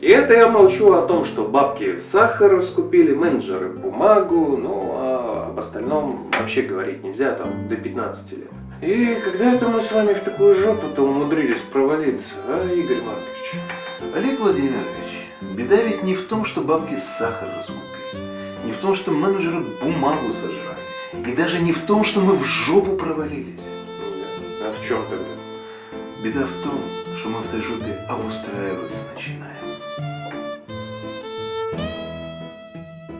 И это я молчу о том, что бабки сахар раскупили, менеджеры бумагу, ну а об остальном вообще говорить нельзя, там, до 15 лет. И когда это мы с вами в такую жопу-то умудрились провалиться, а, Игорь Маркович? Олег Владимирович, беда ведь не в том, что бабки сахар раскупили, не в том, что менеджеры бумагу сожрали, и даже не в том, что мы в жопу провалились. Ну да. А в чем тогда? Беда в том, что мы в этой жопе обустраиваться начали.